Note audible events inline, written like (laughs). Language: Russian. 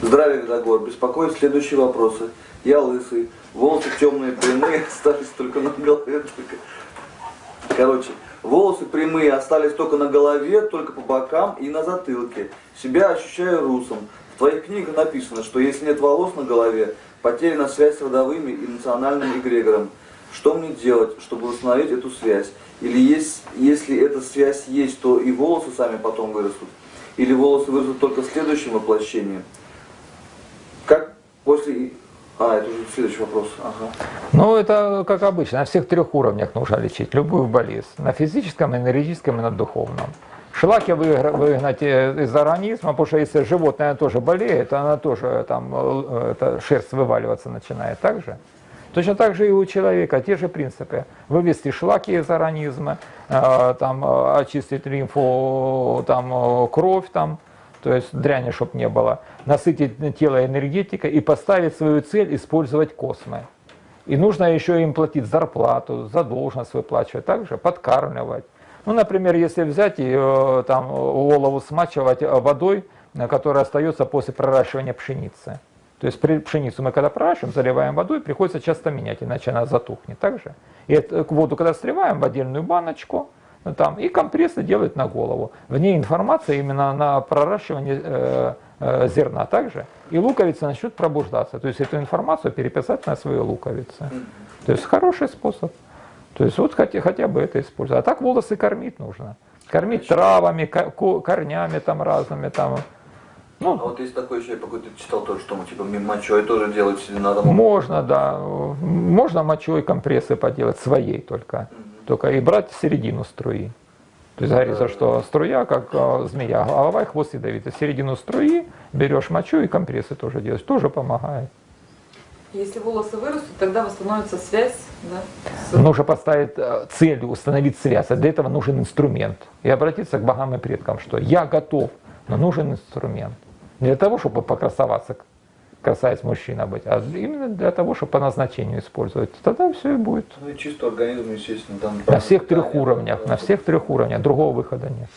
Здравия, Дагор. Беспокоит следующие вопросы. Я лысый, волосы темные, прямые, (laughs) остались только на голове. Короче, волосы прямые остались только на голове, только по бокам и на затылке. Себя ощущаю русом. В твоих книгах написано, что если нет волос на голове, потеряна связь с родовыми и национальным эгрегором. Что мне делать, чтобы восстановить эту связь? Или есть, если эта связь есть, то и волосы сами потом вырастут? Или волосы вырастут только в следующем воплощении? Как после... А, это уже следующий вопрос. Ага. Ну, это как обычно, на всех трех уровнях нужно лечить любую болезнь. На физическом, энергетическом и на духовном. Шлаки выгнать из организма, потому что если животное тоже болеет, она тоже там э, это, шерсть вываливаться начинает так же. Точно так же и у человека, те же принципы. Вывести шлаки из организма, э, там, э, очистить лимфу, там, кровь, там, то есть дряни, чтобы не было, насытить тело энергетикой и поставить свою цель использовать космы. И нужно еще им платить зарплату, задолженность выплачивать, также подкармливать. Ну, например, если взять и э, там, голову смачивать водой, которая остается после проращивания пшеницы. То есть пшеницу мы когда проращиваем, заливаем водой, приходится часто менять, иначе она затухнет. Также. И эту воду, когда сливаем в отдельную баночку, там, и компрессы делают на голову. В ней информация именно на проращивание э, э, зерна также. И луковица начнет пробуждаться. То есть эту информацию переписать на свои луковицы. То есть хороший способ. То есть вот хотя, хотя бы это использовать. А так волосы кормить нужно. Кормить травами, корнями там разными там. Ну, а вот есть такой еще, я какой-то читал тоже, что типа мочой тоже делать себе надо. Можно, да. Можно мочой компрессы поделать, своей только. Mm только и брать середину струи. То есть говорится, что струя, как э, змея, голова и хвост ядовитый. Середину струи берешь мочу и компрессы тоже делаешь, тоже помогает. Если волосы вырастут, тогда восстановится связь. Да, с... Нужно поставить э, цель, установить связь. А для этого нужен инструмент. И обратиться к богам и предкам, что я готов, но нужен инструмент. Не для того, чтобы покрасоваться, красавец мужчина быть, а именно для того, чтобы по назначению использовать. Тогда все и будет. Ну и чисто организм, естественно, там... На всех трех уровнях, на всех трех уровнях, другого выхода нет.